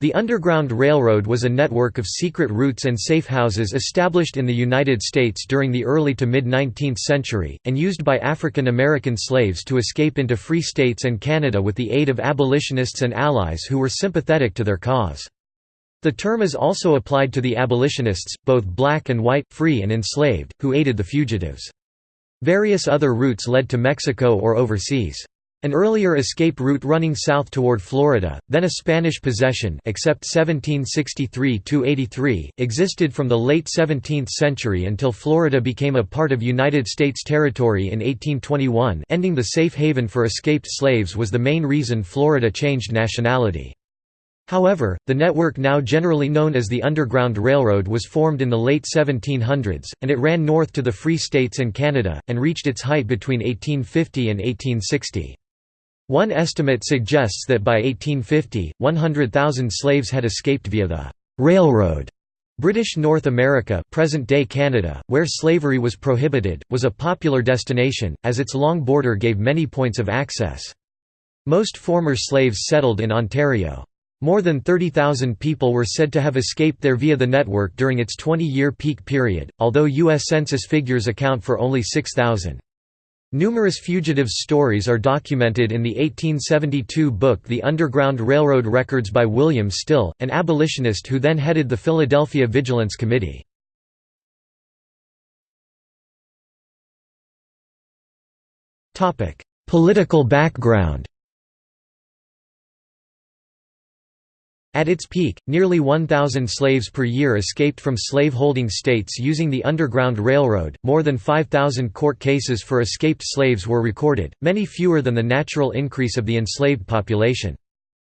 The Underground Railroad was a network of secret routes and safe houses established in the United States during the early to mid-19th century, and used by African American slaves to escape into free states and Canada with the aid of abolitionists and allies who were sympathetic to their cause. The term is also applied to the abolitionists, both black and white, free and enslaved, who aided the fugitives. Various other routes led to Mexico or overseas. An earlier escape route running south toward Florida, then a Spanish possession except 1763–83, existed from the late 17th century until Florida became a part of United States territory in 1821 ending the safe haven for escaped slaves was the main reason Florida changed nationality. However, the network now generally known as the Underground Railroad was formed in the late 1700s, and it ran north to the Free States and Canada, and reached its height between 1850 and 1860. One estimate suggests that by 1850, 100,000 slaves had escaped via the «railroad». British North America present-day Canada, where slavery was prohibited, was a popular destination, as its long border gave many points of access. Most former slaves settled in Ontario. More than 30,000 people were said to have escaped there via the network during its 20-year peak period, although U.S. Census figures account for only 6,000. Numerous fugitives' stories are documented in the 1872 book The Underground Railroad Records by William Still, an abolitionist who then headed the Philadelphia Vigilance Committee. Political background At its peak, nearly 1,000 slaves per year escaped from slave-holding states using the Underground Railroad. More than 5,000 court cases for escaped slaves were recorded, many fewer than the natural increase of the enslaved population.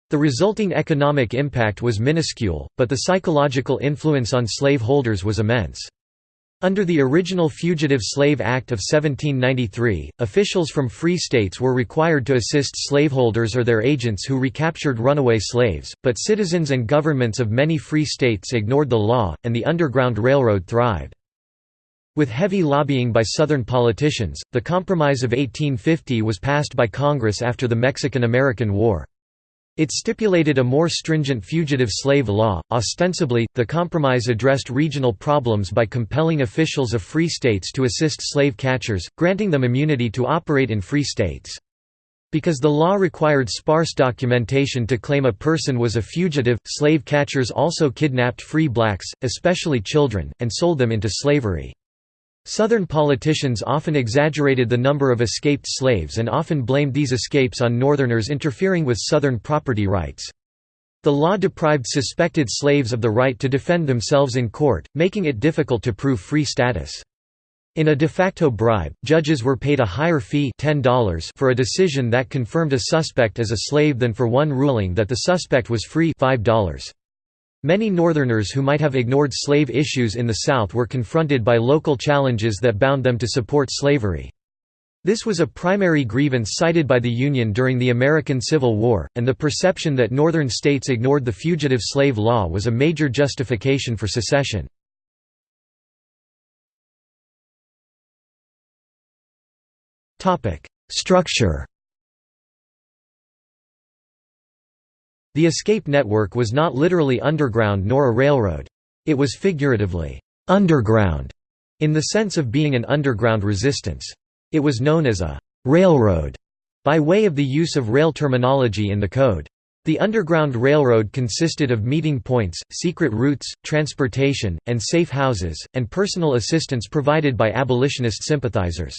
The resulting economic impact was minuscule, but the psychological influence on slaveholders was immense. Under the original Fugitive Slave Act of 1793, officials from free states were required to assist slaveholders or their agents who recaptured runaway slaves, but citizens and governments of many free states ignored the law, and the Underground Railroad thrived. With heavy lobbying by Southern politicians, the Compromise of 1850 was passed by Congress after the Mexican–American War. It stipulated a more stringent fugitive slave law. Ostensibly, the compromise addressed regional problems by compelling officials of free states to assist slave catchers, granting them immunity to operate in free states. Because the law required sparse documentation to claim a person was a fugitive, slave catchers also kidnapped free blacks, especially children, and sold them into slavery. Southern politicians often exaggerated the number of escaped slaves and often blamed these escapes on Northerners interfering with Southern property rights. The law deprived suspected slaves of the right to defend themselves in court, making it difficult to prove free status. In a de facto bribe, judges were paid a higher fee $10 for a decision that confirmed a suspect as a slave than for one ruling that the suspect was free $5. Many Northerners who might have ignored slave issues in the South were confronted by local challenges that bound them to support slavery. This was a primary grievance cited by the Union during the American Civil War, and the perception that Northern states ignored the fugitive slave law was a major justification for secession. Structure The escape network was not literally underground nor a railroad. It was figuratively, underground, in the sense of being an underground resistance. It was known as a railroad by way of the use of rail terminology in the code. The Underground Railroad consisted of meeting points, secret routes, transportation, and safe houses, and personal assistance provided by abolitionist sympathizers.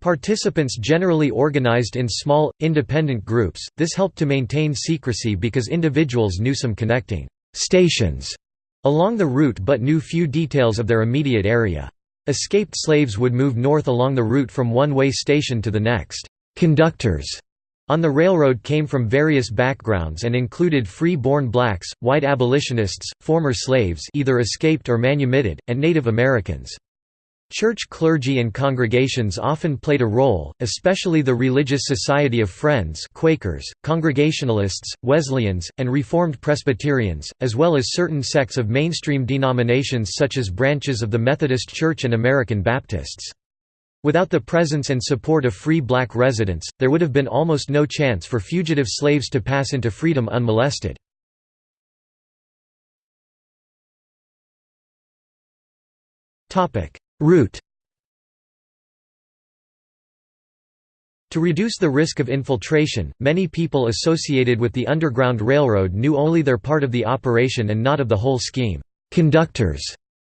Participants generally organized in small, independent groups, this helped to maintain secrecy because individuals knew some connecting «stations» along the route but knew few details of their immediate area. Escaped slaves would move north along the route from one way station to the next. Conductors on the railroad came from various backgrounds and included free-born blacks, white abolitionists, former slaves either escaped or manumitted, and Native Americans. Church clergy and congregations often played a role, especially the Religious Society of Friends Quakers, Congregationalists, Wesleyans, and Reformed Presbyterians, as well as certain sects of mainstream denominations such as branches of the Methodist Church and American Baptists. Without the presence and support of free black residents, there would have been almost no chance for fugitive slaves to pass into freedom unmolested. Topic: Route To reduce the risk of infiltration, many people associated with the Underground Railroad knew only their part of the operation and not of the whole scheme. Conductors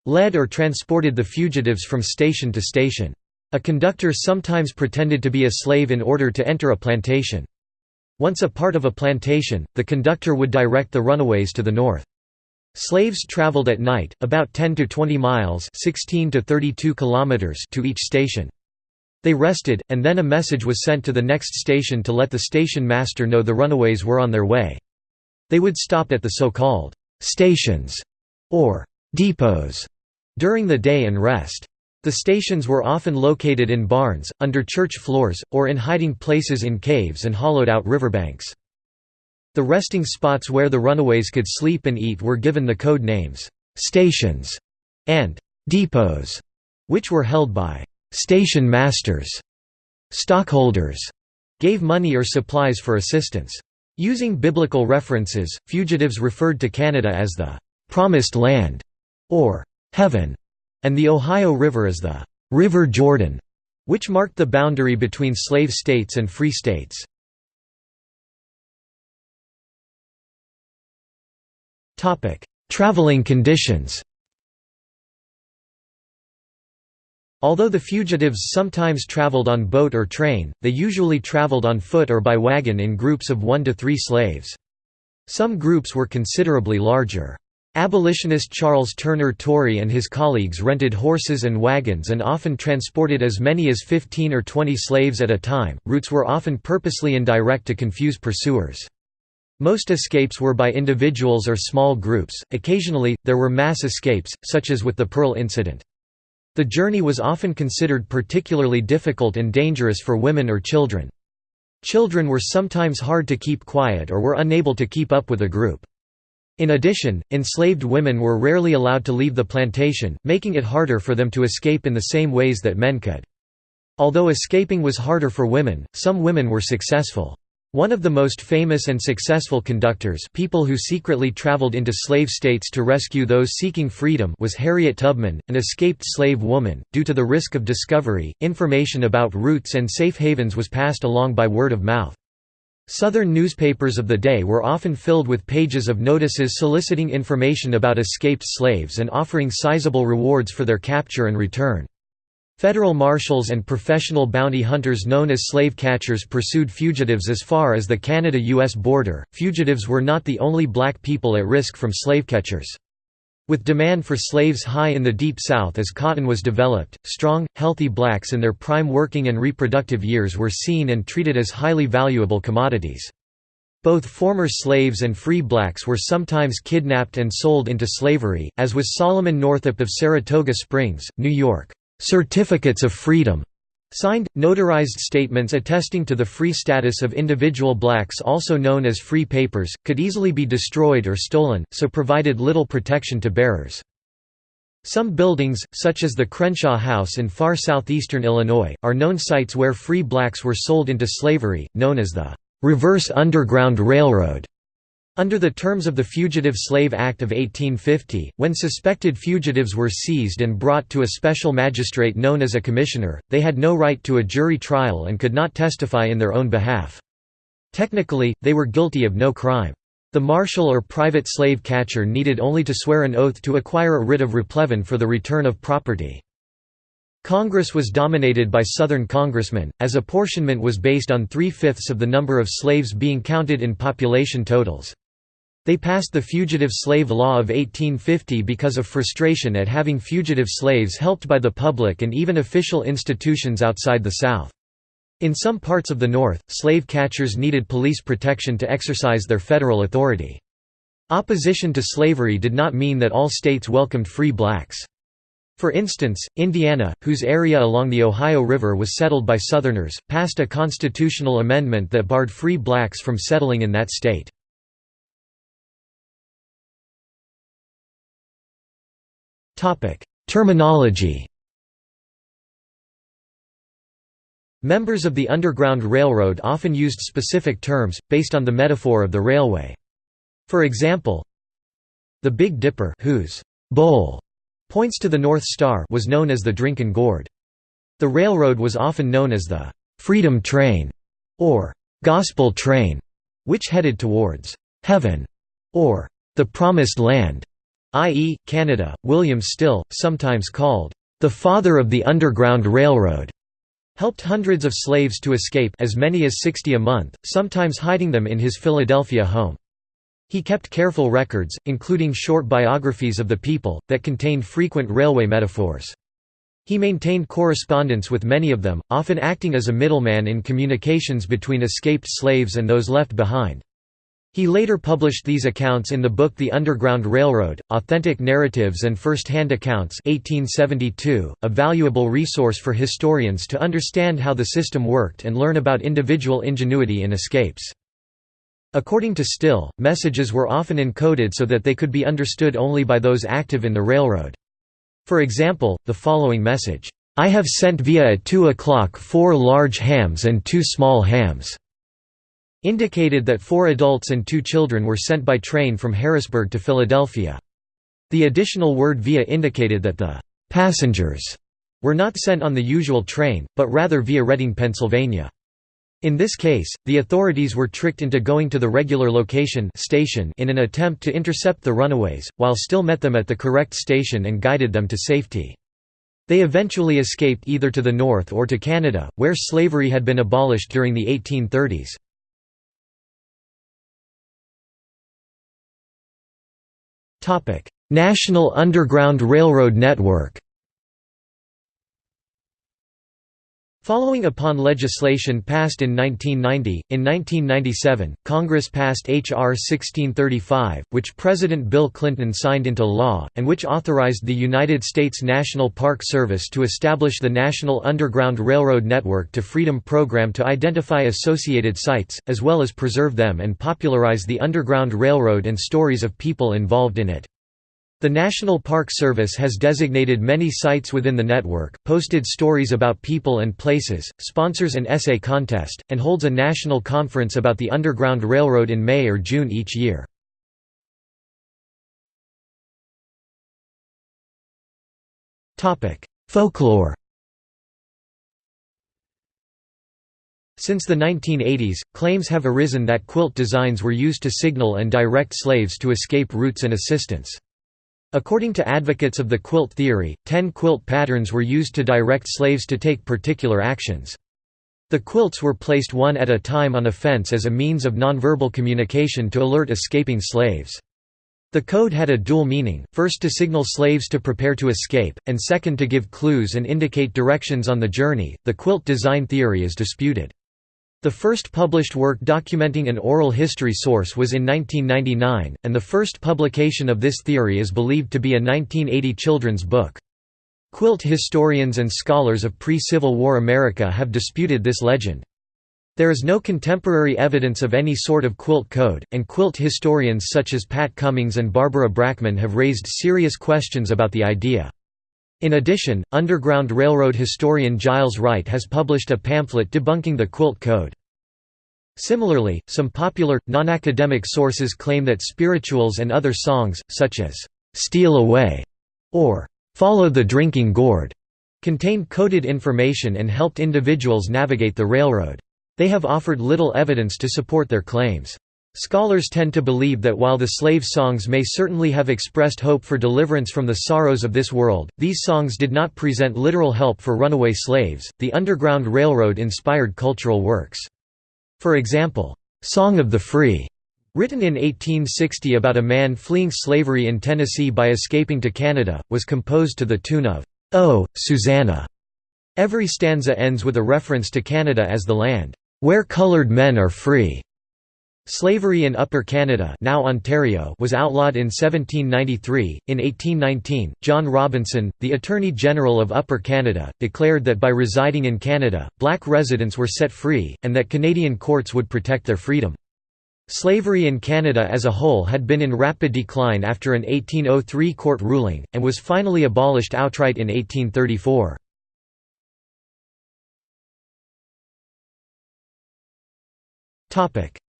led or transported the fugitives from station to station. A conductor sometimes pretended to be a slave in order to enter a plantation. Once a part of a plantation, the conductor would direct the runaways to the north. Slaves traveled at night, about 10 to 20 miles 16 to, 32 kilometers to each station. They rested, and then a message was sent to the next station to let the station master know the runaways were on their way. They would stop at the so-called «stations» or «depots» during the day and rest. The stations were often located in barns, under church floors, or in hiding places in caves and hollowed-out riverbanks. The resting spots where the runaways could sleep and eat were given the code names, «stations» and «depots», which were held by Station masters, stockholders, gave money or supplies for assistance. Using biblical references, fugitives referred to Canada as the Promised Land or Heaven, and the Ohio River as the River Jordan, which marked the boundary between slave states and free states. Traveling conditions Although the fugitives sometimes traveled on boat or train, they usually traveled on foot or by wagon in groups of one to three slaves. Some groups were considerably larger. Abolitionist Charles Turner Torrey and his colleagues rented horses and wagons and often transported as many as 15 or 20 slaves at a time. Routes were often purposely indirect to confuse pursuers. Most escapes were by individuals or small groups, occasionally, there were mass escapes, such as with the Pearl Incident. The journey was often considered particularly difficult and dangerous for women or children. Children were sometimes hard to keep quiet or were unable to keep up with a group. In addition, enslaved women were rarely allowed to leave the plantation, making it harder for them to escape in the same ways that men could. Although escaping was harder for women, some women were successful. One of the most famous and successful conductors people who secretly traveled into slave states to rescue those seeking freedom was Harriet Tubman, an escaped slave woman. Due to the risk of discovery, information about routes and safe havens was passed along by word of mouth. Southern newspapers of the day were often filled with pages of notices soliciting information about escaped slaves and offering sizable rewards for their capture and return. Federal marshals and professional bounty hunters known as slave catchers pursued fugitives as far as the Canada US border. Fugitives were not the only black people at risk from slave catchers. With demand for slaves high in the Deep South as cotton was developed, strong, healthy blacks in their prime working and reproductive years were seen and treated as highly valuable commodities. Both former slaves and free blacks were sometimes kidnapped and sold into slavery, as was Solomon Northup of Saratoga Springs, New York. Certificates of Freedom Signed, notarized statements attesting to the free status of individual blacks also known as free papers, could easily be destroyed or stolen, so provided little protection to bearers. Some buildings, such as the Crenshaw House in far southeastern Illinois, are known sites where free blacks were sold into slavery, known as the "'Reverse Underground Railroad' Under the terms of the Fugitive Slave Act of 1850, when suspected fugitives were seized and brought to a special magistrate known as a commissioner, they had no right to a jury trial and could not testify in their own behalf. Technically, they were guilty of no crime. The marshal or private slave catcher needed only to swear an oath to acquire a writ of replevin for the return of property. Congress was dominated by Southern congressmen, as apportionment was based on three-fifths of the number of slaves being counted in population totals. They passed the Fugitive Slave Law of 1850 because of frustration at having fugitive slaves helped by the public and even official institutions outside the South. In some parts of the North, slave catchers needed police protection to exercise their federal authority. Opposition to slavery did not mean that all states welcomed free blacks. For instance, Indiana, whose area along the Ohio River was settled by Southerners, passed a constitutional amendment that barred free blacks from settling in that state. Terminology Members of the Underground Railroad often used specific terms, based on the metaphor of the railway. For example, the Big Dipper whose bowl points to the North Star was known as the Drinking Gourd. The railroad was often known as the «Freedom Train» or «Gospel Train», which headed towards «heaven» or «the Promised Land», i.e., Canada. William Still, sometimes called «the father of the Underground Railroad», helped hundreds of slaves to escape as many as 60 a month, sometimes hiding them in his Philadelphia home. He kept careful records, including short biographies of the people, that contained frequent railway metaphors. He maintained correspondence with many of them, often acting as a middleman in communications between escaped slaves and those left behind. He later published these accounts in the book The Underground Railroad, Authentic Narratives and First-Hand Accounts 1872, a valuable resource for historians to understand how the system worked and learn about individual ingenuity in escapes. According to Still, messages were often encoded so that they could be understood only by those active in the railroad. For example, the following message, "'I have sent via at 2 o'clock four large hams and two small hams' indicated that four adults and two children were sent by train from Harrisburg to Philadelphia. The additional word via indicated that the "'passengers' were not sent on the usual train, but rather via Reading, Pennsylvania. In this case, the authorities were tricked into going to the regular location station in an attempt to intercept the runaways, while still met them at the correct station and guided them to safety. They eventually escaped either to the north or to Canada, where slavery had been abolished during the 1830s. National Underground Railroad Network Following upon legislation passed in 1990, in 1997, Congress passed H.R. 1635, which President Bill Clinton signed into law, and which authorized the United States National Park Service to establish the National Underground Railroad Network to Freedom Program to identify associated sites, as well as preserve them and popularize the Underground Railroad and stories of people involved in it. The National Park Service has designated many sites within the network, posted stories about people and places, sponsors an essay contest, and holds a national conference about the Underground Railroad in May or June each year. Folklore Since the 1980s, claims have arisen that quilt designs were used to signal and direct slaves to escape routes and assistance. According to advocates of the quilt theory, ten quilt patterns were used to direct slaves to take particular actions. The quilts were placed one at a time on a fence as a means of nonverbal communication to alert escaping slaves. The code had a dual meaning, first to signal slaves to prepare to escape, and second to give clues and indicate directions on the journey. The quilt design theory is disputed. The first published work documenting an oral history source was in 1999, and the first publication of this theory is believed to be a 1980 children's book. Quilt historians and scholars of pre-Civil War America have disputed this legend. There is no contemporary evidence of any sort of quilt code, and quilt historians such as Pat Cummings and Barbara Brackman have raised serious questions about the idea. In addition, Underground Railroad historian Giles Wright has published a pamphlet debunking the quilt code. Similarly, some popular, non-academic sources claim that spirituals and other songs, such as, "'Steal Away' or "'Follow the Drinking Gourd' contained coded information and helped individuals navigate the railroad. They have offered little evidence to support their claims. Scholars tend to believe that while the slave songs may certainly have expressed hope for deliverance from the sorrows of this world, these songs did not present literal help for runaway slaves. The Underground Railroad inspired cultural works. For example, "'Song of the Free' written in 1860 about a man fleeing slavery in Tennessee by escaping to Canada, was composed to the tune of, "'Oh, Susanna'". Every stanza ends with a reference to Canada as the land, "'where colored men are free'". Slavery in Upper Canada now Ontario was outlawed in 1793. In 1819, John Robinson, the Attorney General of Upper Canada, declared that by residing in Canada, black residents were set free, and that Canadian courts would protect their freedom. Slavery in Canada as a whole had been in rapid decline after an 1803 court ruling, and was finally abolished outright in 1834.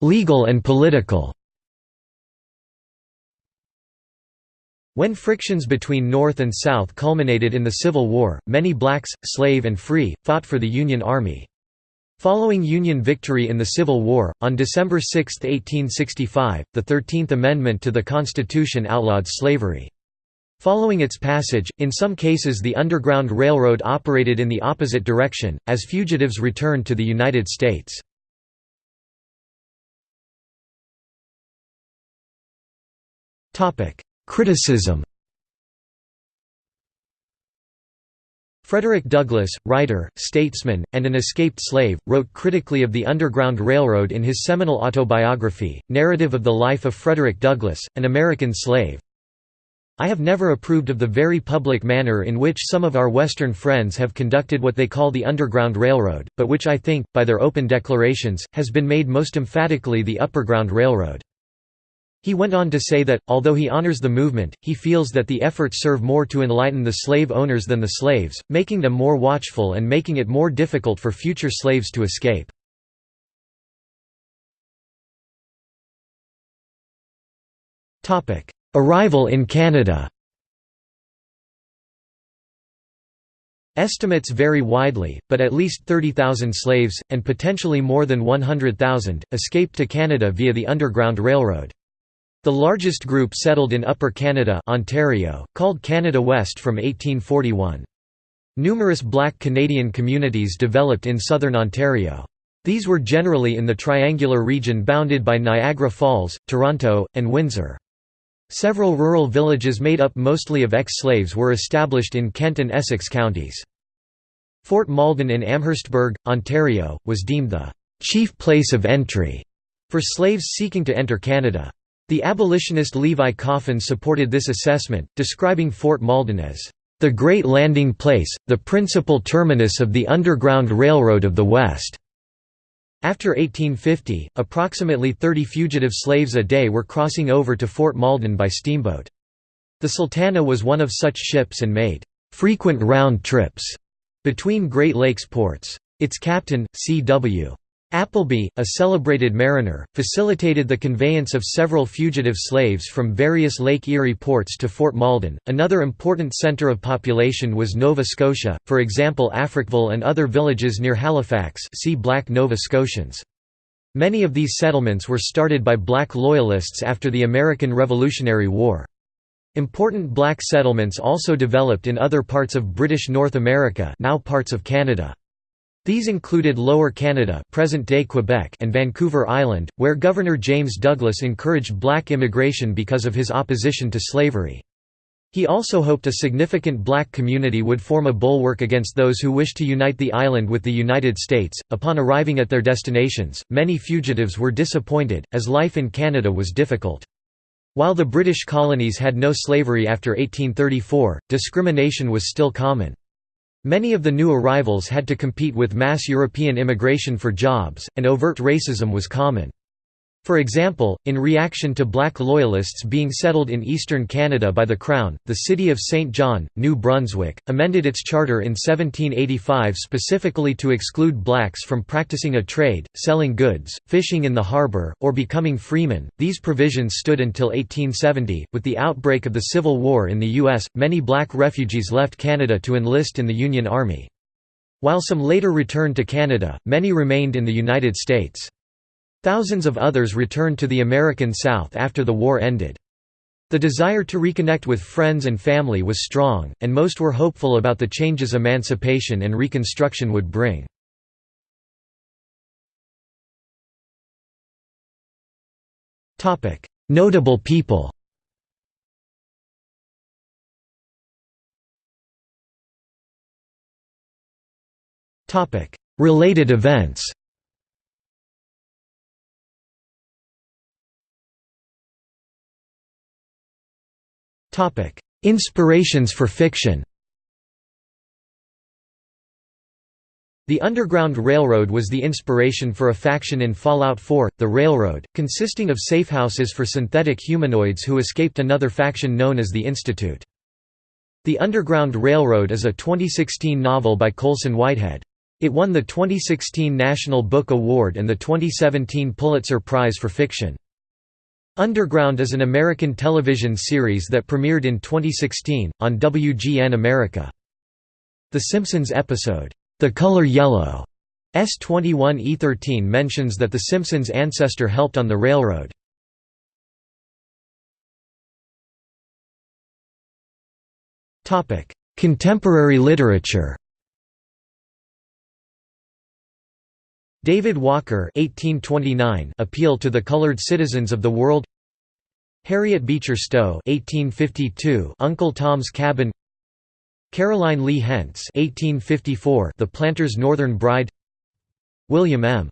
Legal and political When frictions between North and South culminated in the Civil War, many blacks, slave and free, fought for the Union Army. Following Union victory in the Civil War, on December 6, 1865, the Thirteenth Amendment to the Constitution outlawed slavery. Following its passage, in some cases the Underground Railroad operated in the opposite direction, as fugitives returned to the United States. Criticism Frederick Douglass, writer, statesman, and an escaped slave, wrote critically of the Underground Railroad in his seminal autobiography, Narrative of the Life of Frederick Douglass, an American Slave. I have never approved of the very public manner in which some of our Western friends have conducted what they call the Underground Railroad, but which I think, by their open declarations, has been made most emphatically the Upperground Railroad. He went on to say that, although he honors the movement, he feels that the efforts serve more to enlighten the slave owners than the slaves, making them more watchful and making it more difficult for future slaves to escape. Arrival in Canada Estimates vary widely, but at least 30,000 slaves, and potentially more than 100,000, escaped to Canada via the Underground Railroad. The largest group settled in Upper Canada Ontario, called Canada West from 1841. Numerous black Canadian communities developed in southern Ontario. These were generally in the triangular region bounded by Niagara Falls, Toronto, and Windsor. Several rural villages made up mostly of ex-slaves were established in Kent and Essex counties. Fort Malden in Amherstburg, Ontario, was deemed the chief place of entry for slaves seeking to enter Canada. The abolitionist Levi Coffin supported this assessment, describing Fort Malden as, "...the great landing place, the principal terminus of the Underground Railroad of the West." After 1850, approximately 30 fugitive slaves a day were crossing over to Fort Malden by steamboat. The Sultana was one of such ships and made frequent round trips between Great Lakes ports. Its captain, C.W. Appleby, a celebrated mariner, facilitated the conveyance of several fugitive slaves from various Lake Erie ports to Fort Malden. Another important center of population was Nova Scotia, for example Africville and other villages near Halifax. See Black Nova Scotians. Many of these settlements were started by black loyalists after the American Revolutionary War. Important black settlements also developed in other parts of British North America, now parts of Canada. These included Lower Canada present-day Quebec and Vancouver Island, where Governor James Douglas encouraged black immigration because of his opposition to slavery. He also hoped a significant black community would form a bulwark against those who wished to unite the island with the United States. Upon arriving at their destinations, many fugitives were disappointed, as life in Canada was difficult. While the British colonies had no slavery after 1834, discrimination was still common. Many of the new arrivals had to compete with mass European immigration for jobs, and overt racism was common. For example, in reaction to black loyalists being settled in eastern Canada by the Crown, the city of St. John, New Brunswick, amended its charter in 1785 specifically to exclude blacks from practicing a trade, selling goods, fishing in the harbour, or becoming freemen. These provisions stood until 1870. With the outbreak of the Civil War in the U.S., many black refugees left Canada to enlist in the Union Army. While some later returned to Canada, many remained in the United States. Thousands of others returned to the American South after the war ended. The desire to reconnect with friends and family was strong, and most were hopeful about the changes emancipation and Reconstruction would bring. Notable people Related events Inspirations for fiction The Underground Railroad was the inspiration for a faction in Fallout 4, The Railroad, consisting of safehouses for synthetic humanoids who escaped another faction known as the Institute. The Underground Railroad is a 2016 novel by Colson Whitehead. It won the 2016 National Book Award and the 2017 Pulitzer Prize for Fiction. Underground is an American television series that premiered in 2016, on WGN America. The Simpsons episode, The Color Yellow, S21E13 mentions that The Simpsons' ancestor helped on the railroad. Contemporary literature David Walker 1829 Appeal to the Colored Citizens of the World. Harriet Beecher Stowe 1852 Uncle Tom's Cabin. Caroline Lee Hentz 1854 The Planter's Northern Bride. William M.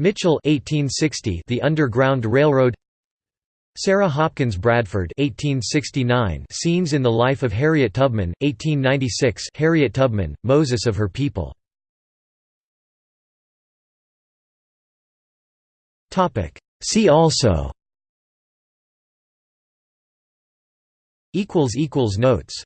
Mitchell 1860 The Underground Railroad. Sarah Hopkins Bradford 1869 Scenes in the Life of Harriet Tubman 1896 Harriet Tubman Moses of her people See also. Notes